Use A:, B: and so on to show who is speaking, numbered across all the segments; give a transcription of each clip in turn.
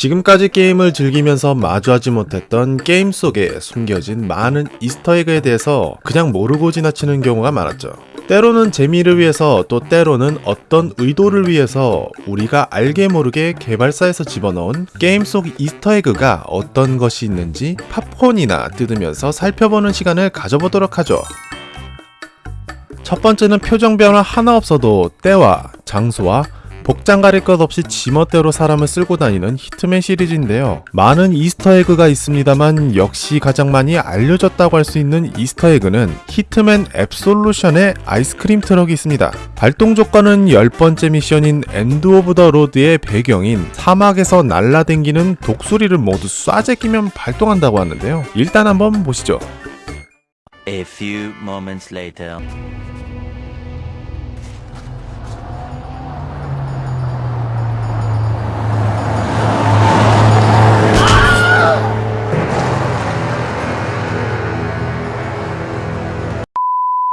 A: 지금까지 게임을 즐기면서 마주하지 못했던 게임 속에 숨겨진 많은 Easter egg에 대해서 그냥 모르고 지나치는 경우가 많았죠. 때로는 재미를 위해서 또 때로는 어떤 의도를 위해서 우리가 알게 모르게 개발사에서 집어넣은 게임 속 Easter egg가 어떤 것이 있는지 팝콘이나 뜯으면서 살펴보는 시간을 가져보도록 하죠. 첫 번째는 표정 변화 하나 없어도 때와 장소와 복장 가릴 것 없이 지멋대로 사람을 썰고 다니는 히트맨 시리즈인데요. 많은 Easter egg가 있습니다만 역시 가장 많이 알려졌다고 할 수 있는 Easter egg는 히트맨 앱솔루션의 아이스크림 트럭이 있습니다. 발동 조건은 10번째 미션인 End of the Road의 배경인 사막에서 날라댕기는 독수리를 모두 쏴제끼면 발동한다고 하는데요. 일단 한번 보시죠.
B: A few moments later.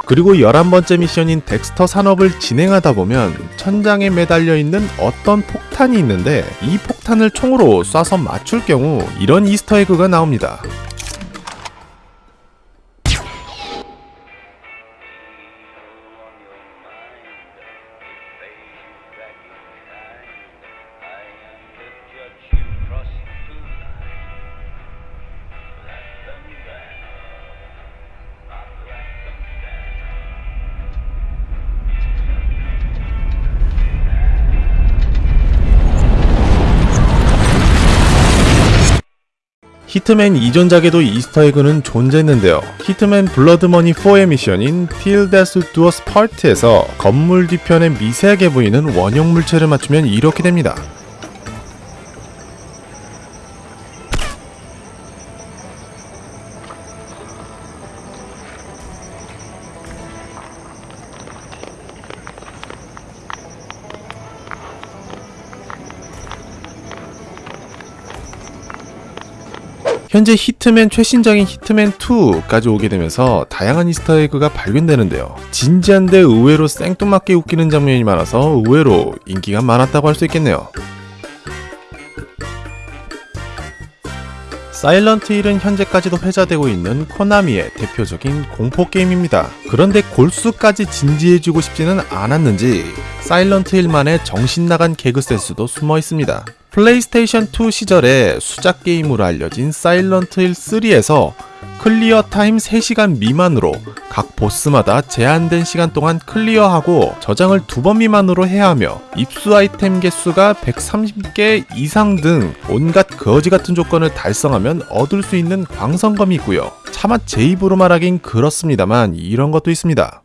A: 그리고 11번째 미션인 덱스터 산업을 진행하다 보면 천장에 매달려 있는 어떤 폭탄이 있는데 이 폭탄을 총으로 쏴서 맞출 경우 이런 Easter egg가 나옵니다. 히트맨 이전작에도 이스터에그는 존재했는데요. 히트맨 블러드머니 4의 미션인 Till Death Do Us Part에서 건물 뒤편에 미세하게 보이는 원형 물체를 맞추면 이렇게 됩니다. 현재 히트맨 최신작인 히트맨 2까지 오게 되면서 다양한 Easter egg가 발견되는데요. 진지한데 의외로 생뚱맞게 웃기는 장면이 많아서 의외로 인기가 많았다고 할 수 있겠네요. 사일런트 힐은 현재까지도 회자되고 있는 코나미의 대표적인 공포 게임입니다. 그런데 골수까지 진지해지고 싶지는 않았는지 사일런트 힐만의 정신 나간 개그 센스도 숨어 있습니다. 플레이스테이션 2 시절에 수작 게임으로 알려진 사일런트 힐 3에서 clear time 3시간 미만으로 각 보스마다 제한된 시간 동안 clear하고 저장을 두 번 미만으로 해야 하며 입수 아이템 개수가 130개 이상 등 온갖 거지 같은 조건을 달성하면 얻을 수 있는 광선검이 있고요. 차마 제 입으로 말하긴 그렇습니다만 이런 것도 있습니다.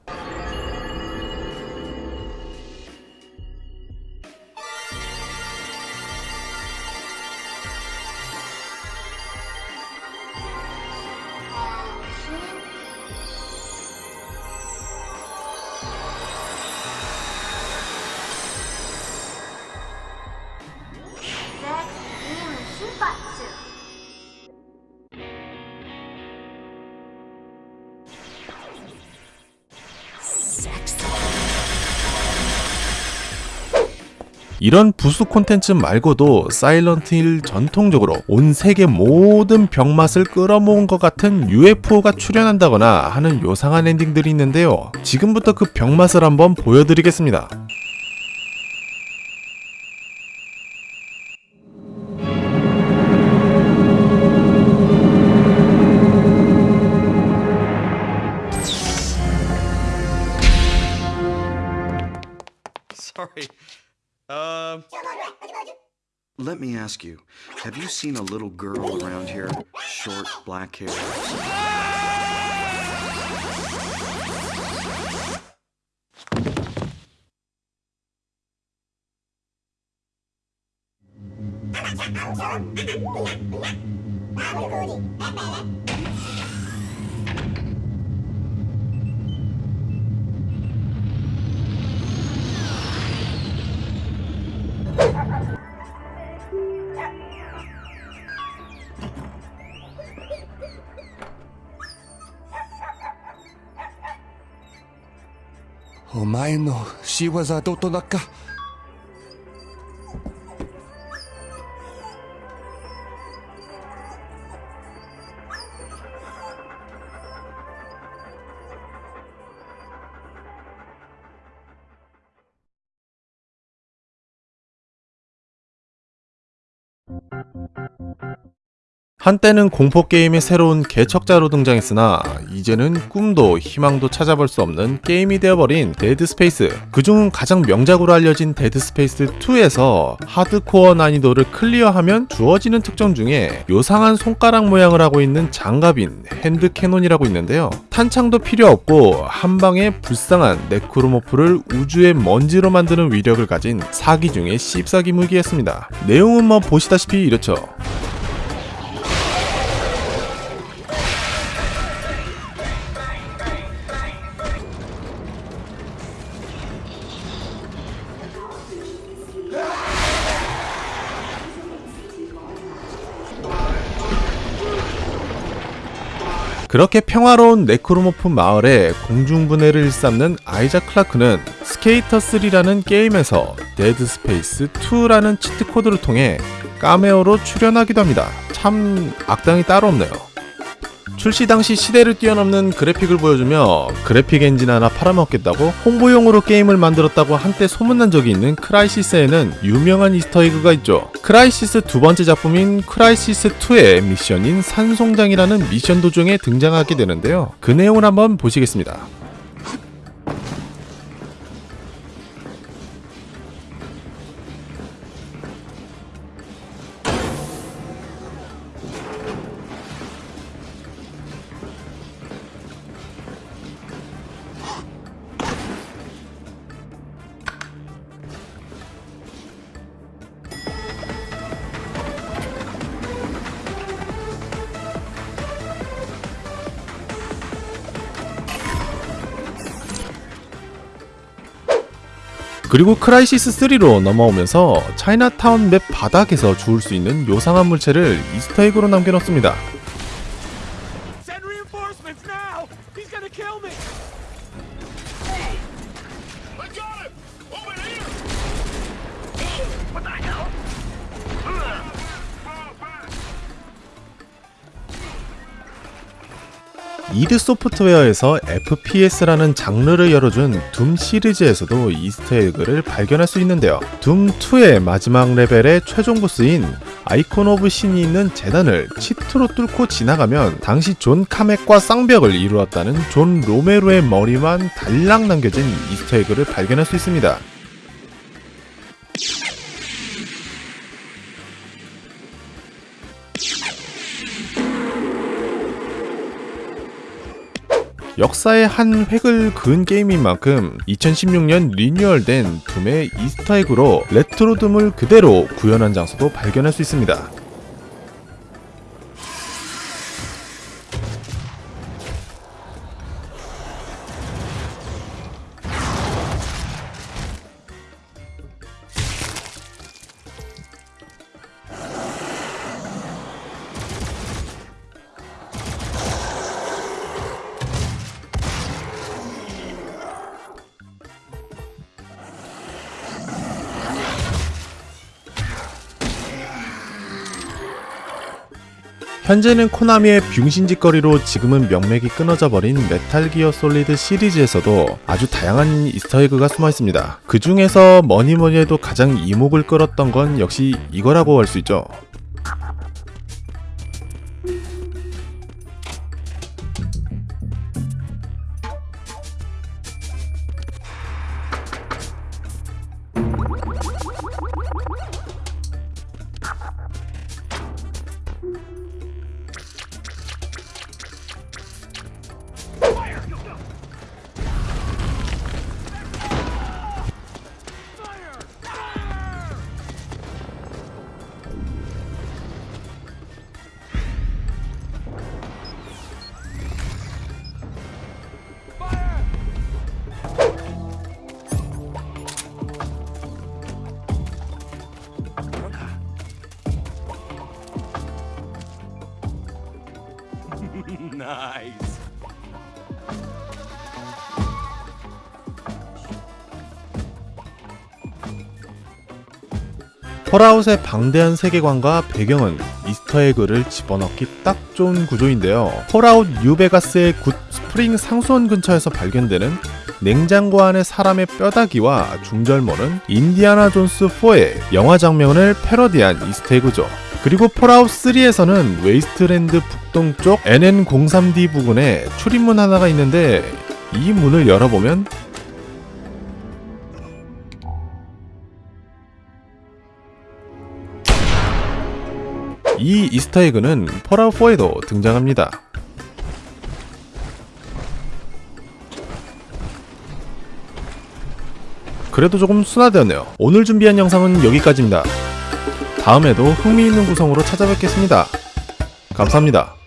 A: 이런 부수 콘텐츠 말고도 사일런트 힐 전통적으로 온 세계 모든 병맛을 끌어모은 것 같은 UFO가 출현한다거나 하는 요상한 엔딩들이 있는데요. 지금부터 그 병맛을 한번 보여드리겠습니다.
C: Um.
D: Let me ask you, have you seen a little girl around here? Short, black hair. "
E: お前の仕業どとなか？
A: 한때는 공포게임의 새로운 개척자로 등장했으나 이제는 꿈도 희망도 찾아볼 수 없는 게임이 되어버린 데드 스페이스. 그중 가장 명작으로 알려진 데드 스페이스 2에서 하드코어 난이도를 clear하면 주어지는 특전 중에 요상한 손가락 모양을 하고 있는 장갑인 hand cannon이라고 있는데요. 탄창도 필요 없고 한 방에 불쌍한 네크로모프를 우주의 먼지로 만드는 위력을 가진 사기 중의 씹사기 무기였습니다. 내용은 뭐 보시다시피 이렇죠 그렇게 평화로운 네크로모프 마을에 공중분해를 일삼는 아이작 클라크는 스케이터 3라는 게임에서 데드 스페이스 2라는 cheat code를 통해 까메오로 출연하기도 합니다. 참 악당이 따로 없네요. 출시 당시 시대를 뛰어넘는 그래픽을 보여주며 그래픽 엔진 하나 팔아먹겠다고 홍보용으로 게임을 만들었다고 한때 소문난 적이 있는 크라이시스에는 유명한 Easter egg가 있죠. 크라이시스 두 번째 작품인 크라이시스 2의 미션인 산송장이라는 미션 도중에 등장하게 되는데요. 그 내용을 한번 보시겠습니다. 그리고 크라이시스 3로 넘어오면서 차이나타운 맵 바닥에서 주울 수 있는 요상한 물체를 Easter egg로 남겨놓습니다. 이드 소프트웨어에서 FPS라는 장르를 열어준 둠 시리즈에서도 Easter egg를 발견할 수 있는데요. 둠2의 마지막 레벨의 최종 보스인 아이콘 오브 신이 있는 제단을 cheat로 뚫고 지나가면 당시 존 카맥과 쌍벽을 이루었다는 존 로메로의 머리만 달랑 남겨진 이스터에그를 발견할 수 있습니다. 역사의 한 획을 그은 게임인 만큼 2016년 리뉴얼된 둠의 이스터에그로 레트로 둠을 그대로 구현한 장소도 발견할 수 있습니다. 현재는 코나미의 병신짓거리로 지금은 명맥이 끊어져 버린 메탈 기어 솔리드 시리즈에서도 아주 다양한 이스터에그가 숨어 있습니다. 그 중에서 뭐니 뭐니 해도 가장 이목을 끌었던 건 역시 이거라고 할 수 있죠. 폴아웃의 방대한 세계관과 배경은 이스터에그를 집어넣기 딱 좋은 구조인데요. 폴아웃 뉴베가스의 굿 스프링 상수원 근처에서 발견되는 냉장고 안에 사람의 뼈다귀와 중절모는 인디아나 존스 4의 영화 장면을 패러디한 이스터에그죠. 그리고 폴아웃 3에서는 웨이스트랜드 북동쪽 NN03D 부근에 출입문 하나가 있는데 이 문을 열어보면 이 이스터에그는 폴아웃 4에도 등장합니다. 그래도 조금 순화되었네요. 오늘 준비한 영상은 여기까지입니다. 다음에도 흥미있는 구성으로 찾아뵙겠습니다. 감사합니다.